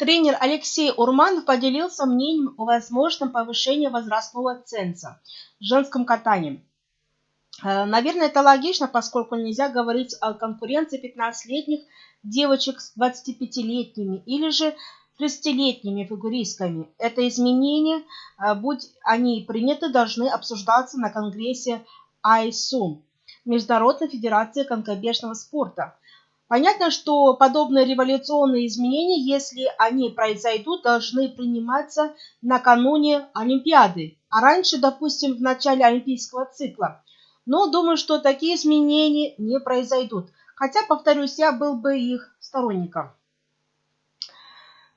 Тренер Алексей Урманов поделился мнением о возможном повышении возрастного ценза в женском катании. Э, наверное, это логично, поскольку нельзя говорить о конкуренции 15-летних девочек с 25-летними или же 30-летними фигуристками. Это изменения, э, будь они приняты, должны обсуждаться на конгрессе ISUM, Международной Федерации конькобежного спорта. Понятно, что подобные революционные изменения, если они произойдут, должны приниматься накануне Олимпиады, а раньше, допустим, в начале олимпийского цикла. Но думаю, что такие изменения не произойдут. Хотя, повторюсь, я был бы их сторонником.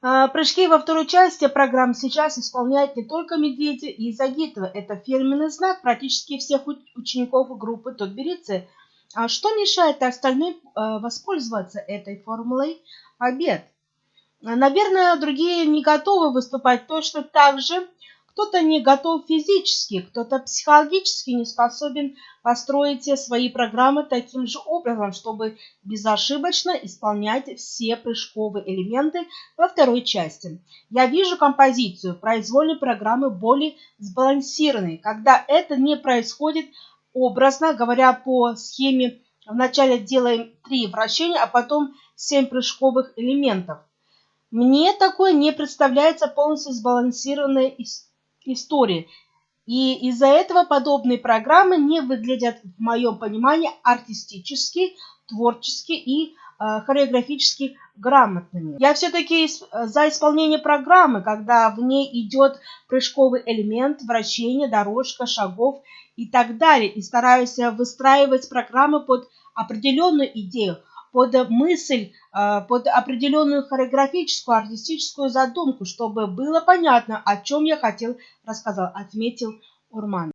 А, прыжки во второй части программы сейчас исполняют не только Медведя и Загитова. Это фирменный знак практически всех учеников группы Тутберицы – а что мешает остальным э, воспользоваться этой формулой побед? Наверное, другие не готовы выступать точно так же. Кто-то не готов физически, кто-то психологически не способен построить свои программы таким же образом, чтобы безошибочно исполнять все прыжковые элементы во второй части. Я вижу композицию произвольной программы более сбалансированной, когда это не происходит образно говоря по схеме вначале делаем три вращения, а потом семь прыжковых элементов. Мне такое не представляется полностью сбалансированной историей. И из-за этого подобные программы не выглядят, в моем понимании, артистически, творчески и хореографически грамотными. Я все-таки за исполнение программы, когда в ней идет прыжковый элемент, вращение, дорожка, шагов и так далее. И стараюсь выстраивать программы под определенную идею, под мысль, э, под определенную хореографическую, артистическую задумку, чтобы было понятно, о чем я хотел рассказать, отметил Урман.